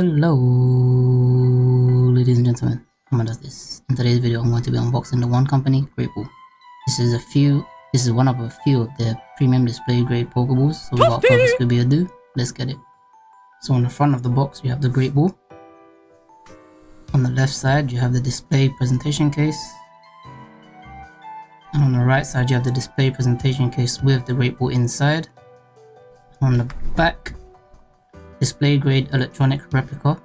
Hello, ladies and gentlemen. How does this? In today's video, I'm going to be unboxing the Wand Company, Great Ball. This is a few. This is one of a few of the premium display grade Pokeballs. So without further Scooby ado, let's get it. So on the front of the box, you have the Great Ball. On the left side, you have the display presentation case. And on the right side, you have the display presentation case with the Great Ball inside. On the back, display grade electronic replica,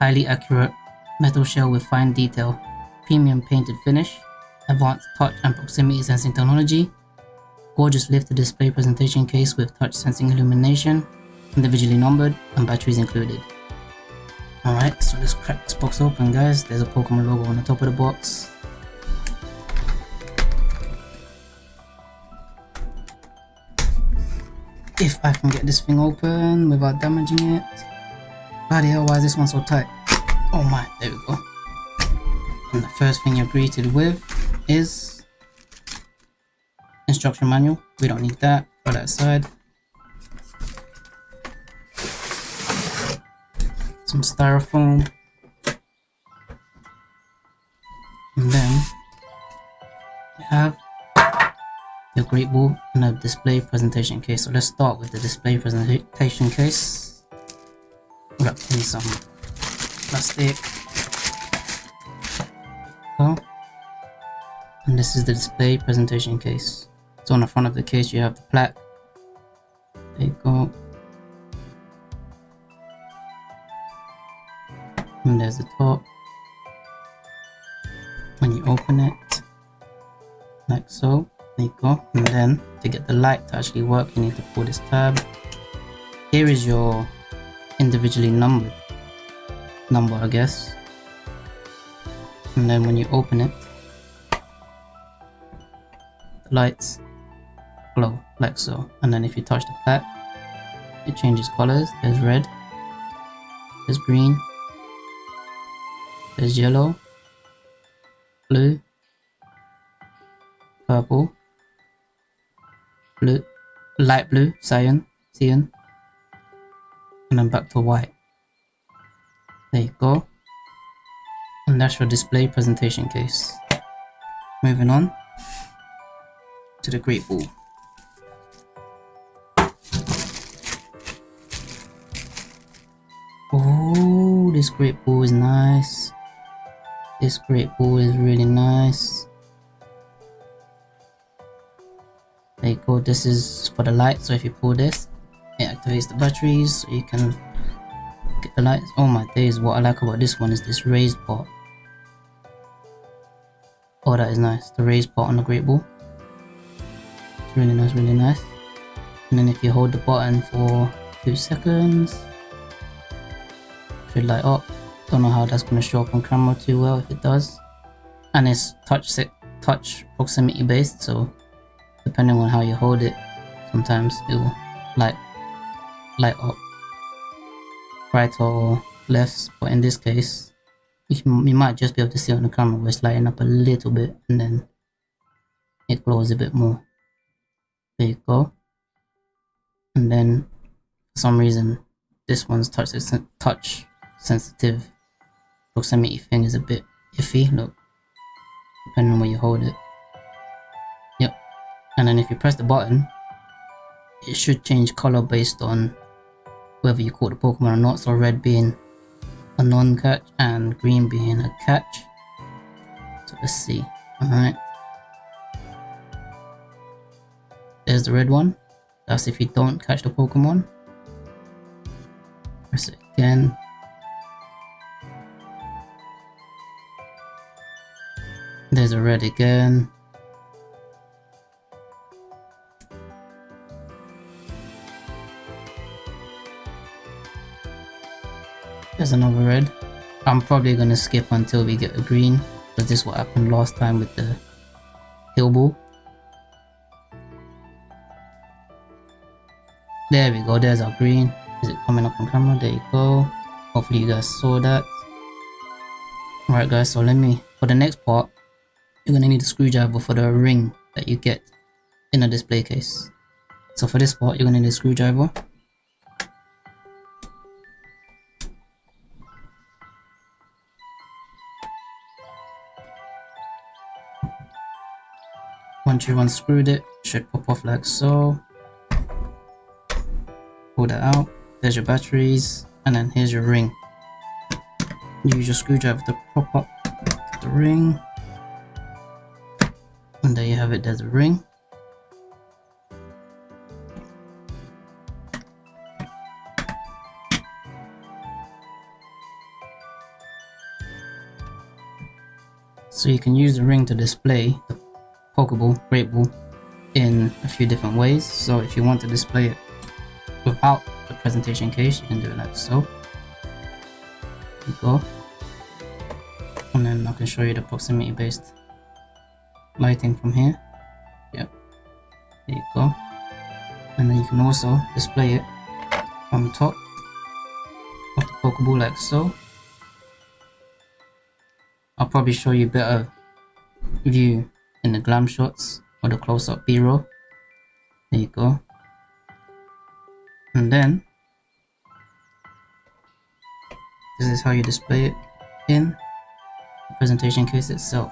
highly accurate metal shell with fine detail, premium painted finish, advanced touch and proximity sensing technology, gorgeous lift display presentation case with touch sensing illumination, individually numbered and batteries included. Alright, so let's crack this box open guys, there's a Pokemon logo on the top of the box. If I can get this thing open without damaging it. Bloody hell, why is this one so tight? Oh my, there we go. And the first thing you're greeted with is instruction manual. We don't need that. Put that aside. Some styrofoam. Great ball and a display presentation case. So let's start with the display presentation case. Wrap in some plastic. Go. And this is the display presentation case. So on the front of the case you have the plaque. There you go. And there's the top. When you open it, like so, there you go. And then to get the light to actually work, you need to pull this tab. Here is your individually numbered number, I guess. And then when you open it, the lights glow like so. And then if you touch the back, it changes colors. There's red, there's green, there's yellow, blue, purple, blue, light blue, cyan, cyan, and then back to white. There you go. And that's your display presentation case. Moving on to the Great Ball. Oh, this Great Ball is nice. This Great Ball is really nice. Go, this is for the light, so if you pull this, it activates the batteries, so you can get the lights. Oh my days, what I like about this one is this raised part. Oh, that is nice, the raised part on the Great Ball. It's really nice, really nice. And then if you hold the button for few seconds, should light up. Don't know how that's going to show up on camera too well if it does. And it's touch touch proximity based, so depending on how you hold it, sometimes it will light light up right or left. But in this case, you, might just be able to see on the camera where it's lighting up a little bit and then it glows a bit more. There you go. And then for some reason this one's touch touch sensitive proximity thing is a bit iffy. Look, depending on where you hold it and then if you press the button it should change color based on whether you caught the Pokemon or not. So red being a non-catch and green being a catch. So let's see. Alright. There's the red one. That's if you don't catch the Pokemon. Press it again. There's a red again There's another red. I'm probably gonna skip until we get a green, because this is what happened last time with the Heal Ball. There we go, there's our green. Is it coming up on camera? There you go. Hopefully you guys saw that. Alright guys, so let me, for the next part, you're gonna need a screwdriver for the ring that you get in a display case. So for this part, you're gonna need a screwdriver. Once you've unscrewed it, it should pop off like so. Pull that out. There's your batteries, and then here's your ring. Use your screwdriver to prop up the ring. And there you have it, there's a ring. So you can use the ring to display the Pokeball, Great Ball in a few different ways. So if you want to display it without the presentation case, you can do it like so. There you go. And then I can show you the proximity based lighting from here. Yep. There you go. And then you can also display it on top of the Pokeball like so. I'll probably show you better view in the glam shots or the close-up b-roll. There you go. And then this is how you display it in the presentation case itself.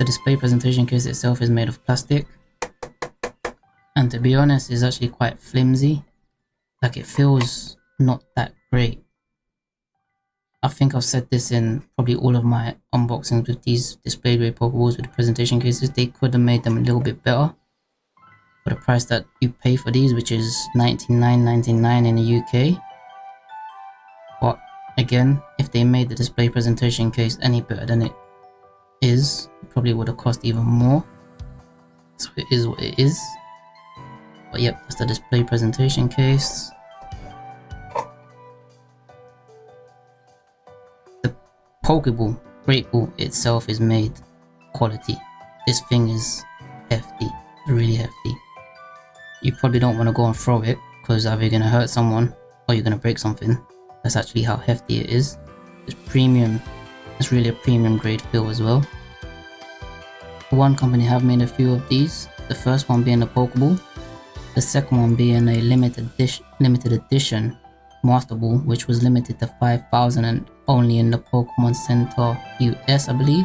The display presentation case itself is made of plastic. And to be honest is actually quite flimsy. Like it feels not that great. I think I've said this in probably all of my unboxings with these display grade with the presentation cases. They could have made them a little bit better for the price that you pay for these which is 99.99 in the UK but again if they made the display presentation case any better than it is probably would have cost even more. So it is what it is. But yep that's the display presentation case. The pokeball great ball itself is made quality. This thing is hefty really hefty. You probably don't want to go and throw it because either you're going to hurt someone or you're going to break something. That's actually how hefty it is. It's premium it's really a premium grade feel as well. Wand Company have made a few of these, the first one being a Pokeball, the second one being a limited, edition, limited edition Master Ball, which was limited to 5,000 and only in the Pokemon Center US, I believe.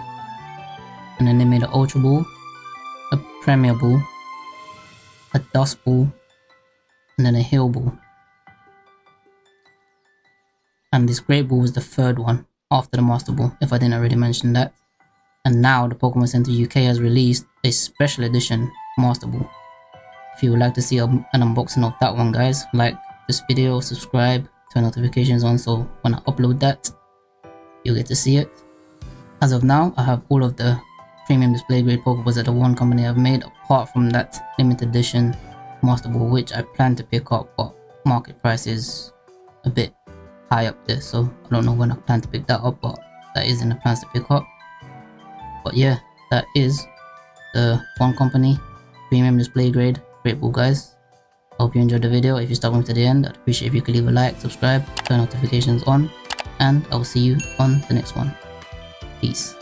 And then they made an Ultra Ball, a Premier Ball, a Dusk Ball, and then a Heal Ball. And this Great Ball was the third one after the Master Ball, if I didn't already mention that. And now the Pokemon Center UK has released a special edition Master Ball. If you would like to see an unboxing of that one guys, like this video, subscribe, turn notifications on so when I upload that, you'll get to see it. As of now, I have all of the premium display grade Pokeballs that the Wand Company have made apart from that limited edition Master Ball which I plan to pick up but market price is a bit high up there so I don't know when I plan to pick that up but that is in the plans to pick up. But yeah that is the Wand Company premium display grade. Great ball guys. Hope you enjoyed the video. If you stuck with me to the end i'd appreciate if you could leave a like subscribe turn notifications on and i will see you on the next one. Peace